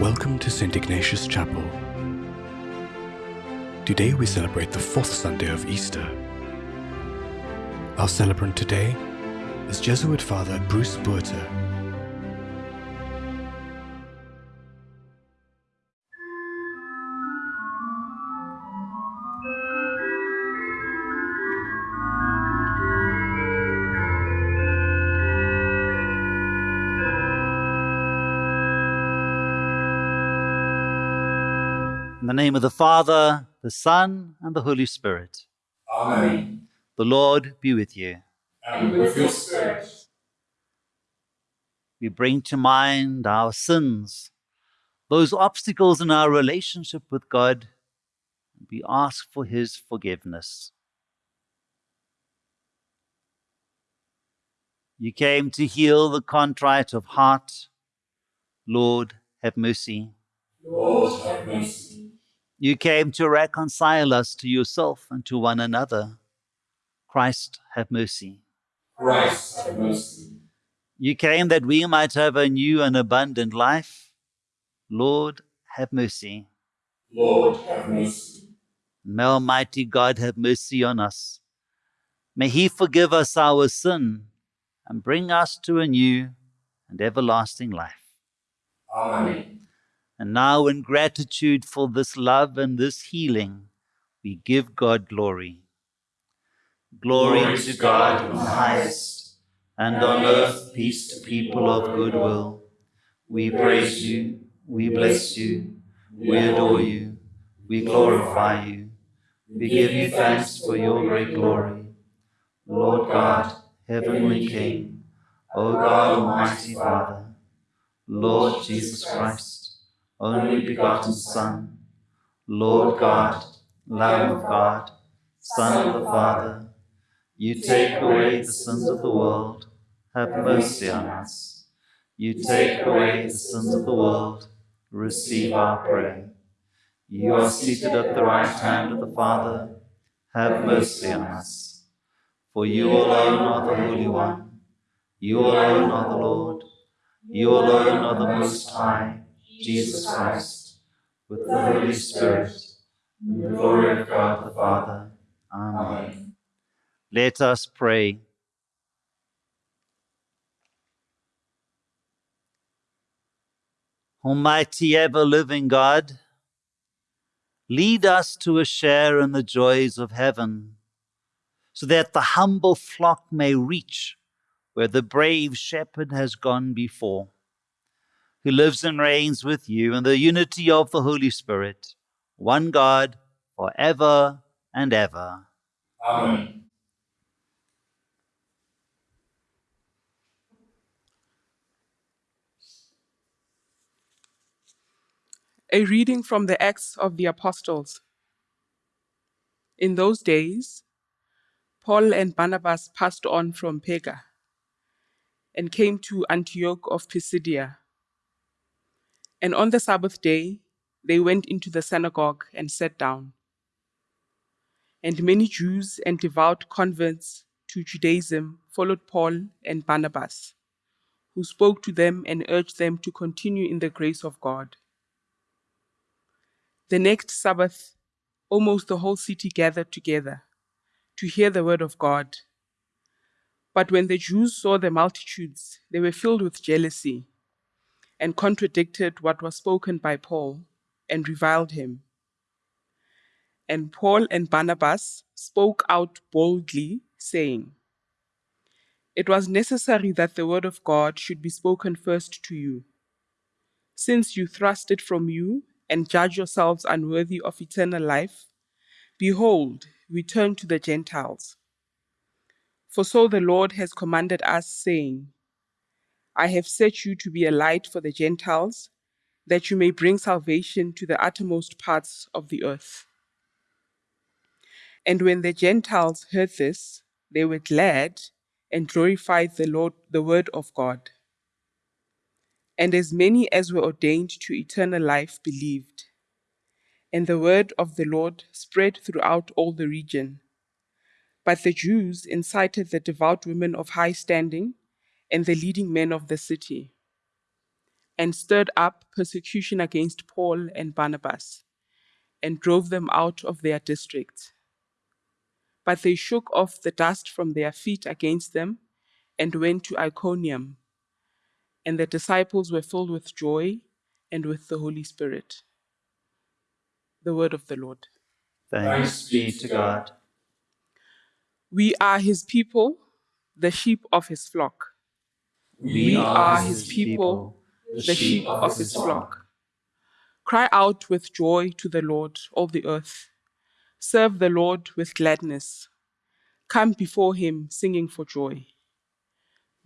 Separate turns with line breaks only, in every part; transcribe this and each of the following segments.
Welcome to St. Ignatius Chapel. Today we celebrate the fourth Sunday of Easter. Our celebrant today is Jesuit Father Bruce Buerter.
The name of the Father, the Son, and the Holy Spirit.
Amen.
The Lord be with you.
And with your spirit.
We bring to mind our sins, those obstacles in our relationship with God. and We ask for His forgiveness. You came to heal the contrite of heart. Lord, have mercy.
Lord, have mercy.
You came to reconcile us to yourself and to one another. Christ, have mercy.
Christ, have mercy.
You came that we might have a new and abundant life. Lord, have mercy.
Lord, have mercy.
May Almighty God have mercy on us. May He forgive us our sin and bring us to a new and everlasting life.
Amen.
And now, in gratitude for this love and this healing, we give God glory. Glory to God in the highest, and on earth peace to people of good will. We praise you, we bless you, we adore you, we glorify you, we give you thanks for your great glory. Lord God, heavenly King, O God, Almighty Father, Lord Jesus Christ, only begotten Son, Lord God, Lamb of God, Son of the Father, you take away the sins of the world, have mercy on us. You take away the sins of the world, receive our prayer. You are seated at the right hand of the Father, have mercy on us. For you alone are the Holy One, you alone are the Lord, you alone are the Most High, Jesus Christ, with the Holy Spirit, in the glory of God the Father.
Amen.
Let us pray. Almighty ever living God, lead us to a share in the joys of heaven, so that the humble flock may reach where the brave shepherd has gone before, who lives and reigns with you in the unity of the Holy Spirit, one God, for ever and ever.
Amen.
A reading from the Acts of the Apostles. In those days, Paul and Barnabas passed on from Perga and came to Antioch of Pisidia. And on the Sabbath day, they went into the synagogue and sat down. And many Jews and devout converts to Judaism followed Paul and Barnabas, who spoke to them and urged them to continue in the grace of God. The next Sabbath, almost the whole city gathered together to hear the word of God. But when the Jews saw the multitudes, they were filled with jealousy and contradicted what was spoken by Paul and reviled him. And Paul and Barnabas spoke out boldly, saying, It was necessary that the word of God should be spoken first to you. Since you thrust it from you and judge yourselves unworthy of eternal life, behold, we turn to the Gentiles. For so the Lord has commanded us, saying, I have set you to be a light for the Gentiles, that you may bring salvation to the uttermost parts of the earth. And when the Gentiles heard this, they were glad and glorified the Lord, the word of God. And as many as were ordained to eternal life believed. And the word of the Lord spread throughout all the region. But the Jews incited the devout women of high standing and the leading men of the city. and stirred up persecution against Paul and Barnabas and drove them out of their district. But they shook off the dust from their feet against them and went to Iconium. And the disciples were filled with joy and with the Holy Spirit. The word of the Lord.
Thanks be to God.
We are his people, the sheep of his flock.
We
are his people, the sheep of his flock. Cry out with joy to the Lord, all the earth. Serve the Lord with gladness. Come before him singing for joy.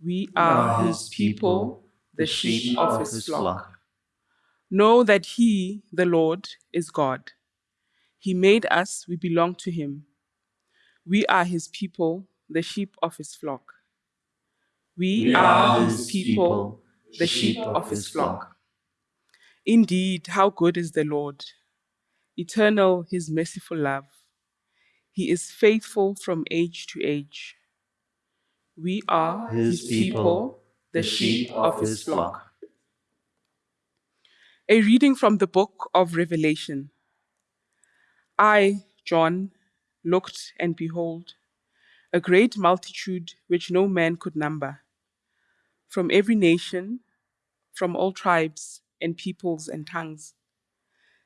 We are his people, the sheep of his flock. Know that he, the Lord, is God. He made us, we belong to him. We are his people, the sheep of his flock. We, are his people, the sheep of his flock. Indeed, how good is the Lord! Eternal his merciful love. He is faithful from age to age. We are
His people,
the sheep of his flock. A reading from the book of Revelation. I, John, looked and behold, a great multitude which no man could number, from every nation, from all tribes and peoples and tongues,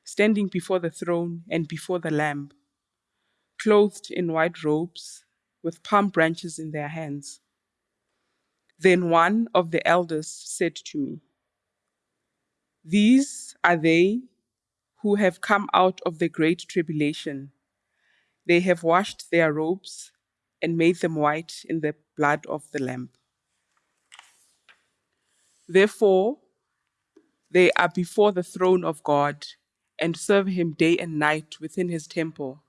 standing before the throne and before the Lamb, clothed in white robes, with palm branches in their hands. Then one of the elders said to me, These are they who have come out of the great tribulation. They have washed their robes and made them white in the blood of the Lamb. Therefore, they are before the throne of God and serve him day and night within his temple.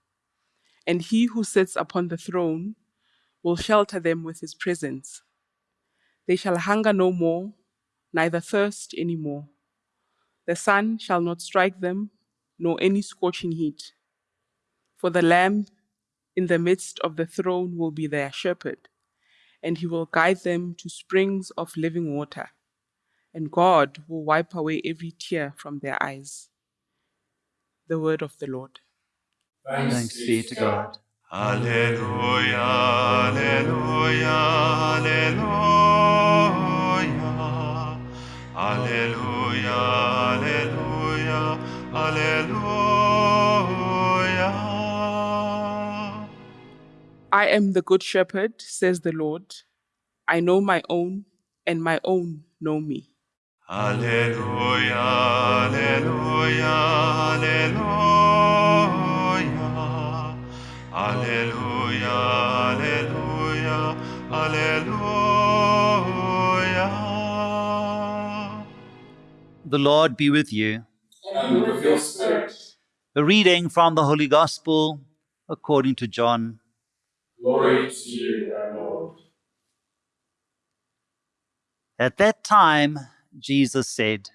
And he who sits upon the throne will shelter them with his presence. They shall hunger no more, neither thirst any more. The sun shall not strike them, nor any scorching heat. For the Lamb in the midst of the throne will be their shepherd, and he will guide them to springs of living water, and God will wipe away every tear from their eyes. The word of the Lord.
Thanks be to God.
Alleluia, Alleluia, Alleluia, Alleluia, Alleluia, Alleluia.
I am the good shepherd, says the Lord. I know my own, and my own know me.
Alleluia, Alleluia, Alleluia, Alleluia, Alleluia, Alleluia.
The Lord be with you.
And with your spirit.
A reading from the Holy Gospel according to John.
Glory to you, our Lord.
At that time, Jesus said,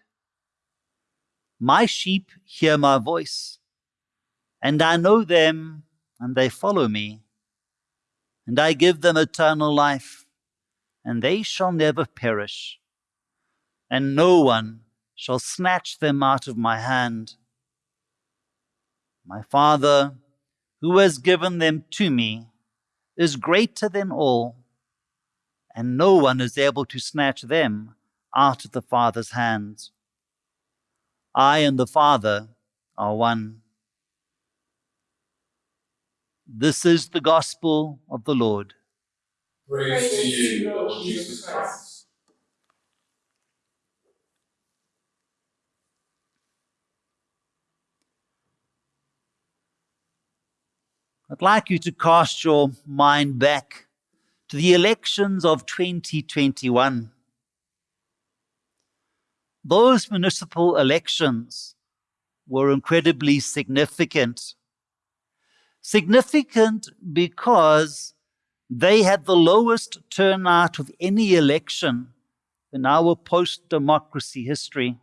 My sheep hear my voice, and I know them, and they follow me. And I give them eternal life, and they shall never perish, and no one shall snatch them out of my hand. My Father, who has given them to me, is greater than all, and no one is able to snatch them out of the Father's hands. I and the Father are one. This is the gospel of the Lord.
Praise to you, Lord Jesus Christ.
I'd like you to cast your mind back to the elections of 2021. Those municipal elections were incredibly significant. Significant because they had the lowest turnout of any election in our post democracy history.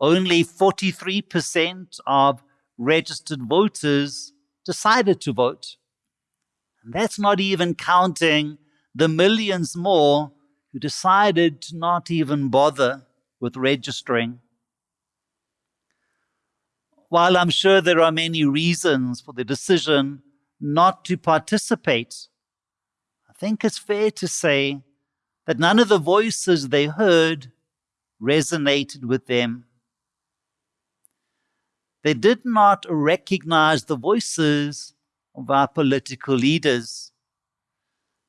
Only 43% of registered voters decided to vote. And that's not even counting the millions more who decided to not even bother with registering. While I'm sure there are many reasons for the decision not to participate, I think it's fair to say that none of the voices they heard resonated with them. They did not recognize the voices of our political leaders.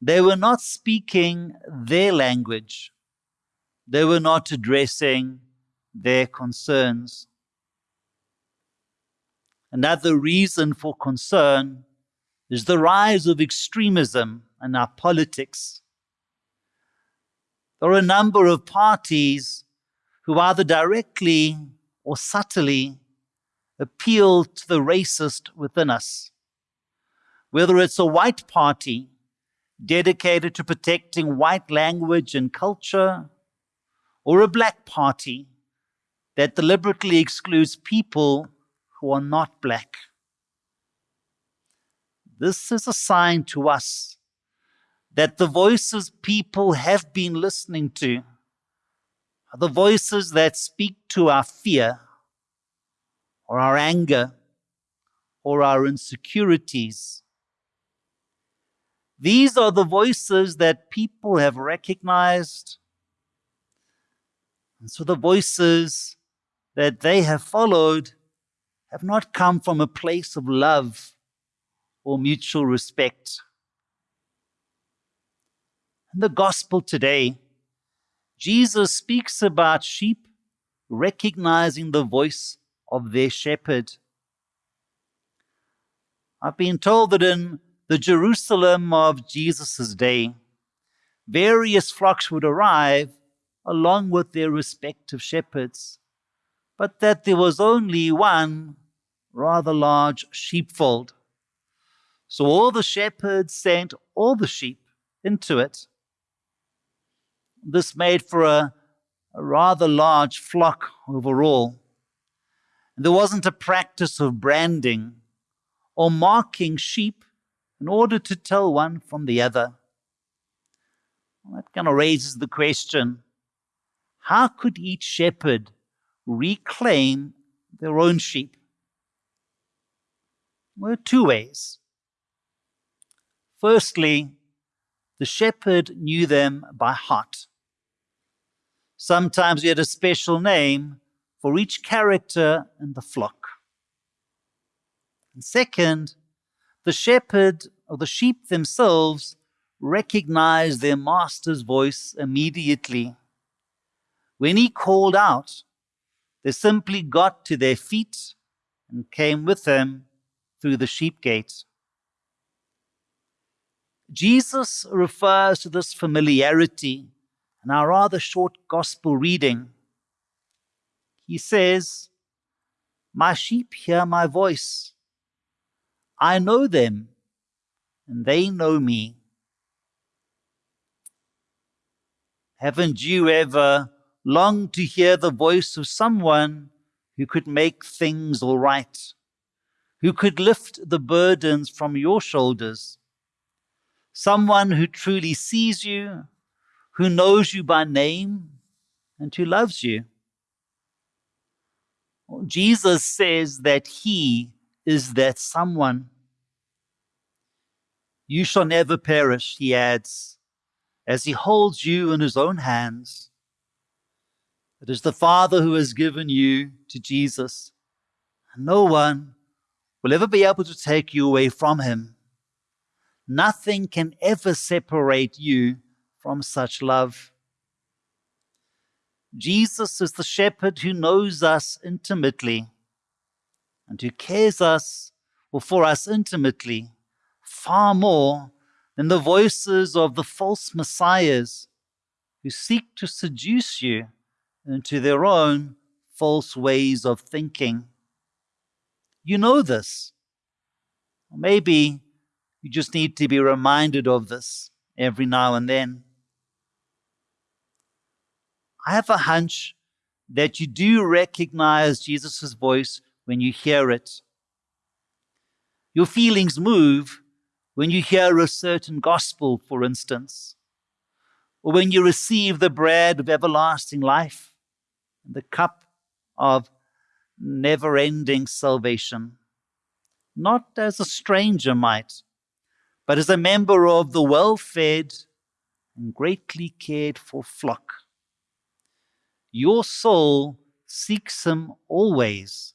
They were not speaking their language. They were not addressing their concerns. Another reason for concern is the rise of extremism in our politics. There are a number of parties who either directly or subtly appeal to the racist within us. Whether it's a white party dedicated to protecting white language and culture, or a black party that deliberately excludes people who are not black. This is a sign to us that the voices people have been listening to are the voices that speak to our fear or our anger or our insecurities. These are the voices that people have recognized. And so the voices that they have followed have not come from a place of love or mutual respect. In the gospel today, Jesus speaks about sheep recognizing the voice of their shepherd. I've been told that in the Jerusalem of Jesus' day, various flocks would arrive along with their respective shepherds, but that there was only one rather large sheepfold. So all the shepherds sent all the sheep into it. This made for a, a rather large flock overall. There wasn't a practice of branding or marking sheep in order to tell one from the other. Well, that kind of raises the question how could each shepherd reclaim their own sheep? Well, two ways. Firstly, the shepherd knew them by heart. Sometimes he had a special name for each character in the flock. And second, the shepherd or the sheep themselves recognized their master's voice immediately. When he called out, they simply got to their feet and came with him through the sheep gate. Jesus refers to this familiarity in our rather short gospel reading. He says, My sheep hear my voice. I know them, and they know me. Haven't you ever longed to hear the voice of someone who could make things all right? who could lift the burdens from your shoulders. Someone who truly sees you, who knows you by name, and who loves you. Jesus says that He is that someone. You shall never perish, He adds, as He holds you in His own hands. It is the Father who has given you to Jesus. And No one will ever be able to take you away from him. Nothing can ever separate you from such love. Jesus is the shepherd who knows us intimately and who cares us or for us intimately far more than the voices of the false messiahs who seek to seduce you into their own false ways of thinking. You know this. Maybe you just need to be reminded of this every now and then. I have a hunch that you do recognize Jesus' voice when you hear it. Your feelings move when you hear a certain gospel, for instance, or when you receive the bread of everlasting life, and the cup of never ending salvation, not as a stranger might, but as a member of the well fed and greatly cared for flock. Your soul seeks him always,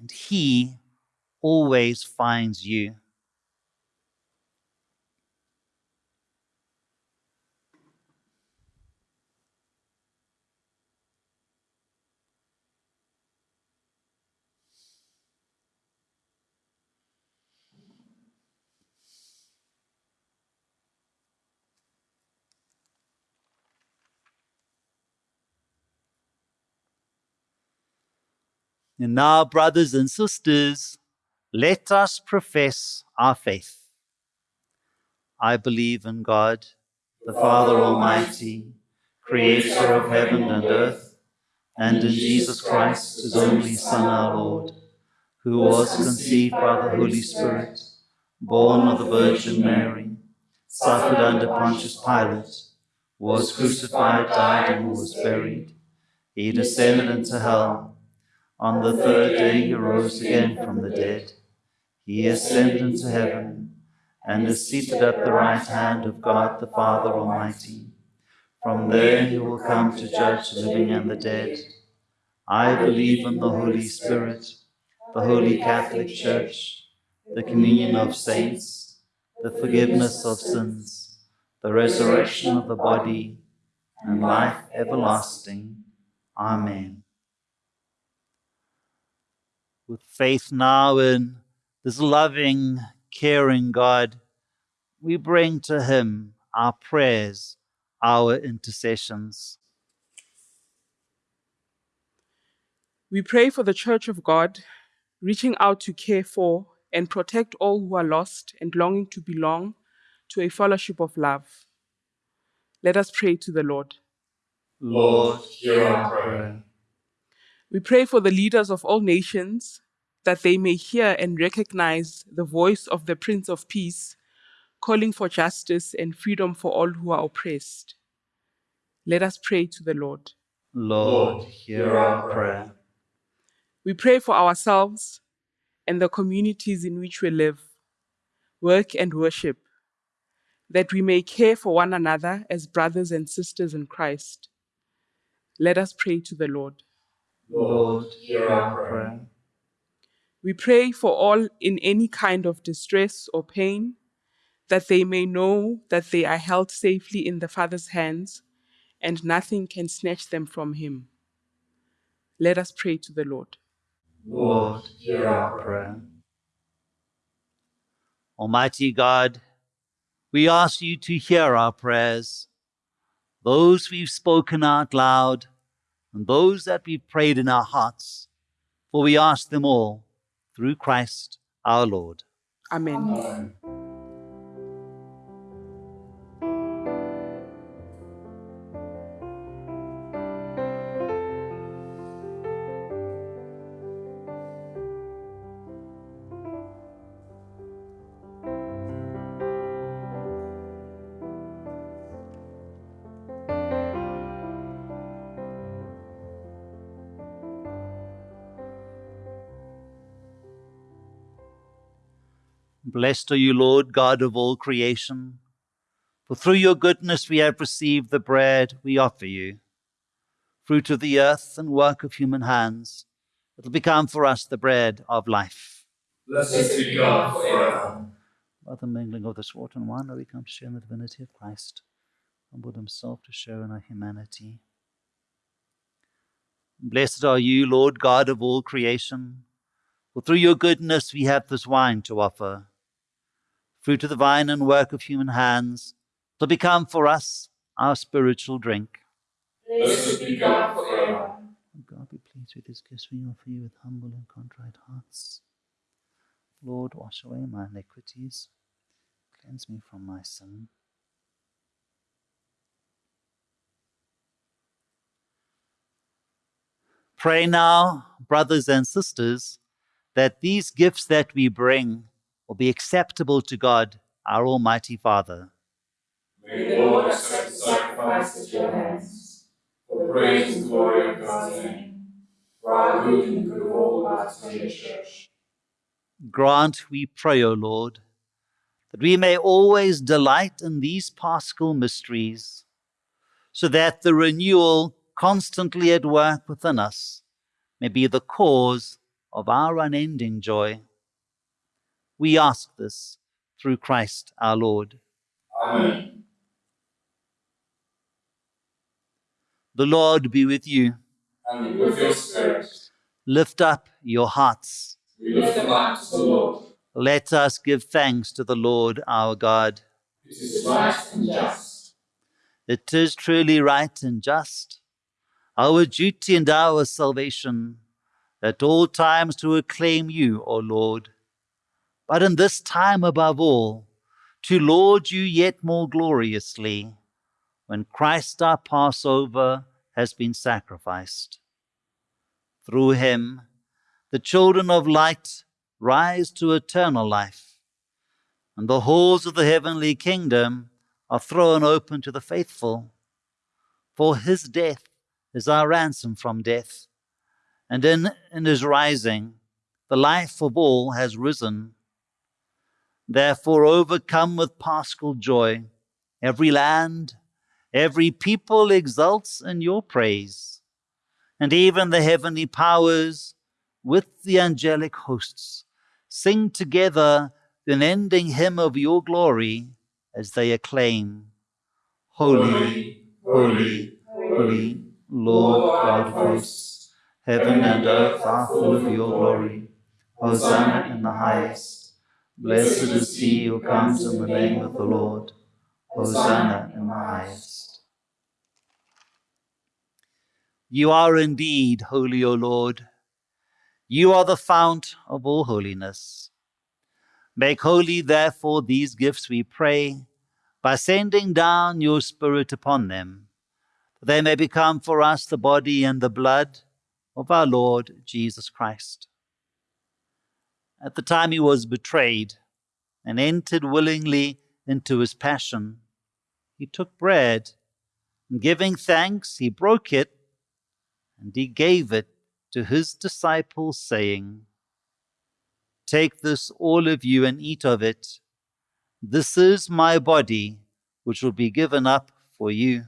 and he always finds you. And now, brothers and sisters, let us profess our faith. I believe in God, the Father Almighty, creator of heaven and earth, and in Jesus Christ, his only Son, our Lord, who was conceived by the Holy Spirit, born of the Virgin Mary, suffered under Pontius Pilate, was crucified, died, and was buried. He descended into hell. On the third day he rose again from the dead. He ascended into heaven and is seated at the right hand of God the Father Almighty. From there he will come to judge the living and the dead. I believe in the Holy Spirit, the Holy Catholic Church, the communion of saints, the forgiveness of sins, the resurrection of the body, and life everlasting. Amen with faith now in this loving, caring God, we bring to Him our prayers, our intercessions.
We pray for the Church of God, reaching out to care for and protect all who are lost and longing to belong to a fellowship of love. Let us pray to the Lord.
Lord, hear our prayer.
We pray for the leaders of all nations that they may hear and recognize the voice of the Prince of Peace, calling for justice and freedom for all who are oppressed. Let us pray to the Lord.
Lord, hear our prayer.
We pray for ourselves and the communities in which we live, work, and worship, that we may care for one another as brothers and sisters in Christ. Let us pray to the Lord.
Lord, hear our prayer.
We pray for all in any kind of distress or pain, that they may know that they are held safely in the Father's hands and nothing can snatch them from Him. Let us pray to the Lord.
Lord, hear our prayer. Almighty God, we ask you to hear our prayers, those we've spoken out loud, and those that we've prayed in our hearts, for we ask them all through Christ our Lord.
Amen.
Amen.
Blessed are you, Lord, God of all creation. For through your goodness we have received the bread we offer you, fruit of the earth and work of human hands. It will become for us the bread of life.
Blessed be God forever.
By the mingling of this water and wine, we come to share in the divinity of Christ, humbled himself to share in our humanity. Blessed are you, Lord God of all creation. For through your goodness we have this wine to offer, fruit of the vine and work of human hands, to become for us our spiritual drink.
Blessed be God forever.
God be pleased with this gifts we offer you with humble and contrite hearts. Lord, wash away my iniquities, cleanse me from my sin. Pray now, brothers and sisters, that these gifts that we bring will be acceptable to God, our Almighty Father.
May the Lord accept the sacrifice at your hands for the praise and glory of God's name, for our good and good of all God's holy church.
Grant, we pray, O Lord, that we may always delight in these paschal mysteries, so that the renewal constantly at work within us may be the cause of our unending joy. We ask this through Christ our Lord.
Amen.
The Lord be with you.
And with your spirit,
Lift up your hearts.
we lift them up to the Lord.
Let us give thanks to the Lord our God.
It is right and just.
It is truly right and just, our duty and our salvation, at all times to acclaim you, O Lord, but in this time above all, to laud you yet more gloriously, when Christ our Passover has been sacrificed. Through him, the children of light rise to eternal life, and the halls of the heavenly kingdom are thrown open to the faithful. For his death is our ransom from death, and in, in his rising, the life of all has risen. Therefore, overcome with paschal joy, every land, every people exults in your praise, and even the heavenly powers with the angelic hosts sing together the unending hymn of your glory as they acclaim, Holy, holy, holy, Lord God of hosts, heaven and earth are full of your glory. Hosanna in the highest. Blessed is he who comes in the name of the Lord. Hosanna in the highest. You are indeed holy, O Lord. You are the fount of all holiness. Make holy, therefore, these gifts, we pray, by sending down your Spirit upon them, that they may become for us the body and the blood of our Lord Jesus Christ. At the time he was betrayed and entered willingly into his passion, he took bread, and giving thanks, he broke it, and he gave it to his disciples, saying, Take this, all of you, and eat of it. This is my body, which will be given up for you.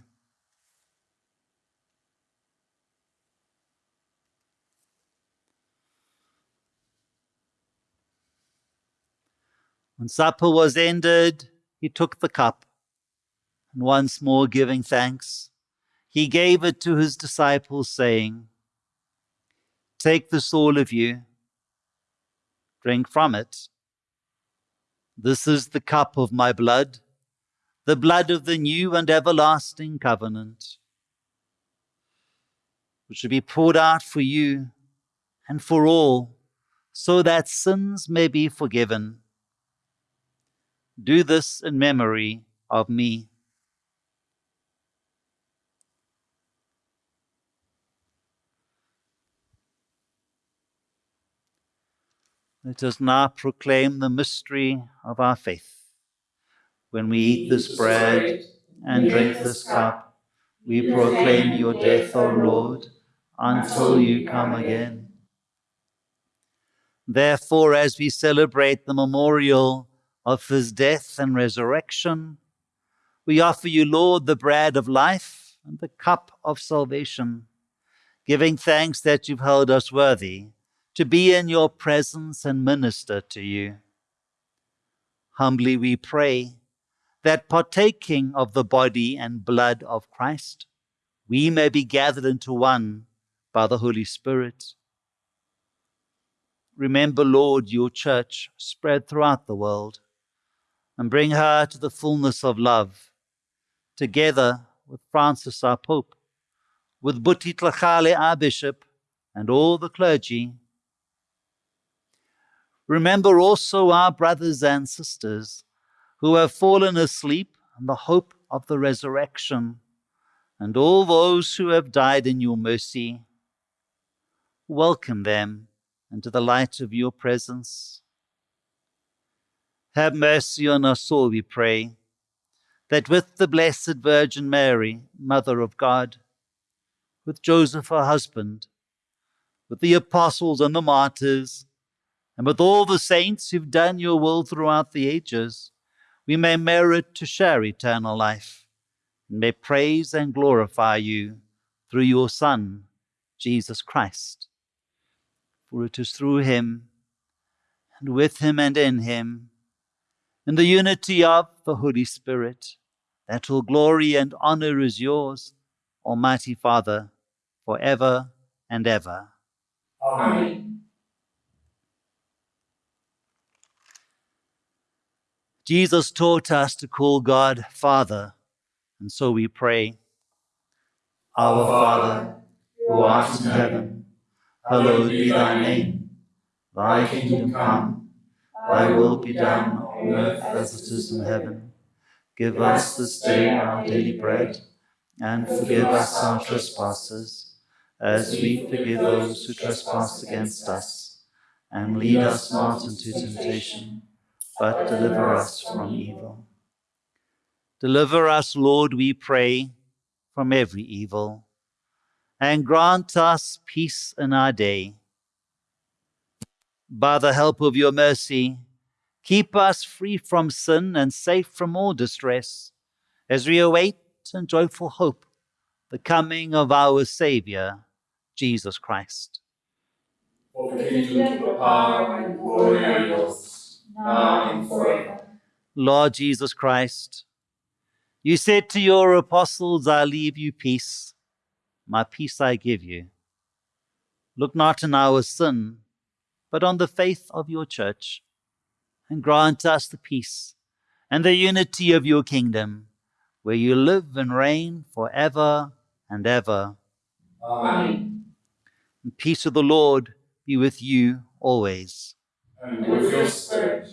When supper was ended, he took the cup, and once more giving thanks, he gave it to his disciples, saying, Take this, all of you, drink from it. This is the cup of my blood, the blood of the new and everlasting covenant, which shall be poured out for you and for all, so that sins may be forgiven. Do this in memory of me. Let us now proclaim the mystery of our faith. When we eat this bread and drink this cup, we proclaim your death, O Lord, until you come again. Therefore, as we celebrate the memorial of his death and resurrection, we offer you, Lord, the bread of life and the cup of salvation, giving thanks that you've held us worthy to be in your presence and minister to you. Humbly we pray that partaking of the body and blood of Christ, we may be gathered into one by the Holy Spirit. Remember, Lord, your church spread throughout the world and bring her to the fullness of love, together with Francis, our Pope, with Buti Tlhagale, our Bishop, and all the clergy. Remember also our brothers and sisters who have fallen asleep in the hope of the resurrection, and all those who have died in your mercy. Welcome them into the light of your presence. Have mercy on us all, we pray, that with the Blessed Virgin Mary, Mother of God, with Joseph her husband, with the apostles and the martyrs, and with all the saints who've done your will throughout the ages, we may merit to share eternal life, and may praise and glorify you through your Son, Jesus Christ. For it is through him, and with him and in him, in the unity of the Holy Spirit, that all glory and honor is yours, Almighty Father, for ever and ever.
Amen.
Jesus taught us to call God Father, and so we pray. Our Father, who art in heaven, hallowed be thy name. Thy kingdom come, thy will be done on earth as it is in heaven. Give us this day our daily bread, and forgive us our trespasses, as we forgive those who trespass against us. And lead us not into temptation, but deliver us from evil. Deliver us, Lord, we pray, from every evil, and grant us peace in our day. By the help of your mercy, keep us free from sin and safe from all distress, as we await in joyful hope the coming of our Saviour, Jesus Christ.
Kingdom, the power, and glory are yours, now and forever.
Lord Jesus Christ, you said to your apostles, I leave you peace, my peace I give you. Look not on our sin, but on the faith of your church, and grant us the peace and the unity of your kingdom, where you live and reign for ever and ever.
Amen.
And peace of the Lord be with you always.
And with your spirit.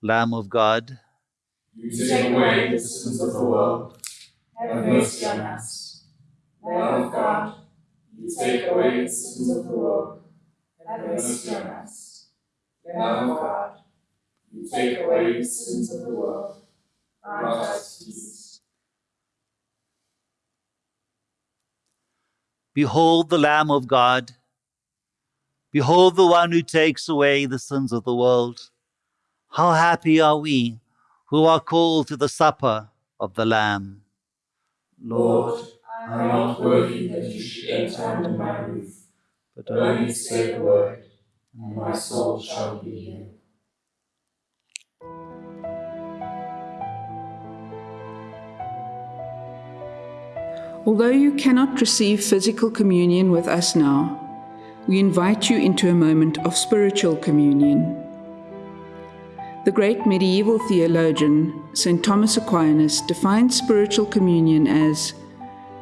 Lamb of God,
You take away the sins of the world. Have mercy on us. Lamb of God, you take away the sins of the world. Have mercy on us. Lamb of God, you take away the sins of the world. Grant us peace.
Behold the Lamb of God. Behold the one who takes away the sins of the world. How happy are we who are called to the supper of the Lamb.
Lord, I am not worthy that you should enter under my roof,
But
but only say the word, and my soul shall be healed.
Although you cannot receive physical communion with us now, we invite you into a moment of spiritual communion. The great medieval theologian, St. Thomas Aquinas, defined spiritual communion as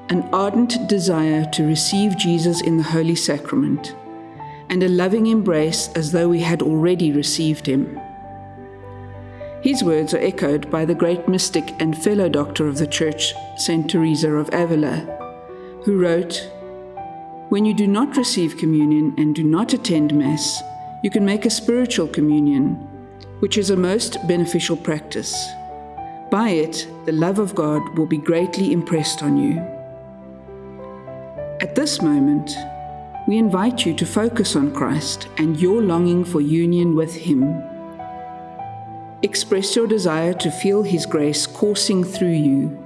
an ardent desire to receive Jesus in the Holy Sacrament and a loving embrace as though we had already received him. His words are echoed by the great mystic and fellow doctor of the Church, St. Teresa of Avila, who wrote, When you do not receive communion and do not attend Mass, you can make a spiritual communion, which is a most beneficial practice. By it, the love of God will be greatly impressed on you. At this moment, we invite you to focus on Christ and your longing for union with Him. Express your desire to feel His grace coursing through you,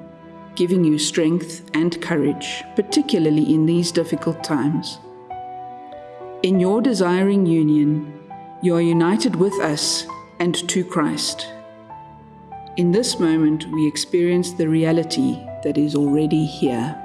giving you strength and courage, particularly in these difficult times. In your desiring union, you are united with us and to Christ. In this moment, we experience the reality that is already here.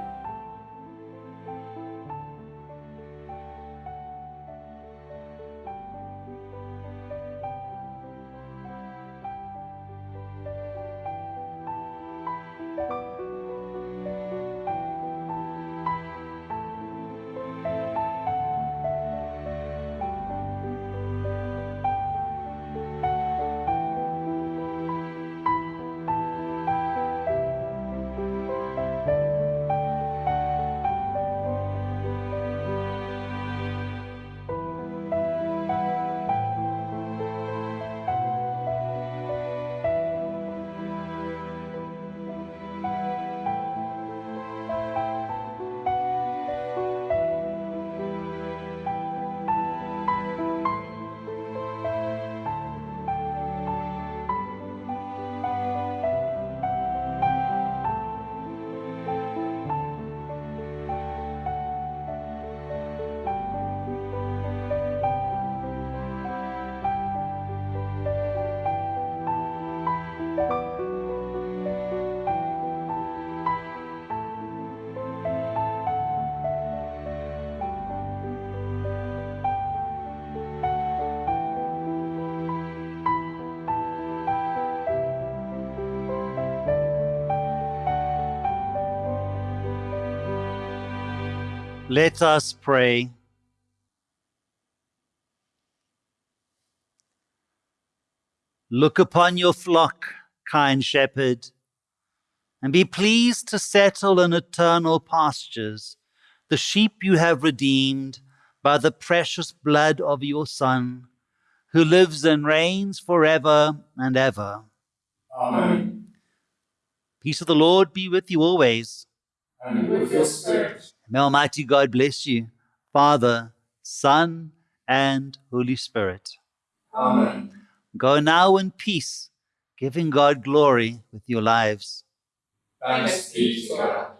Let us pray. Look upon your flock, kind shepherd, and be pleased to settle in eternal pastures the sheep you have redeemed by the precious blood of your Son, who lives and reigns forever and ever.
Amen.
Peace of the Lord be with you always.
And with your spirit.
May Almighty God bless you, Father, Son, and Holy Spirit.
Amen.
Go now in peace, giving God glory with your lives.
Thanks be to God.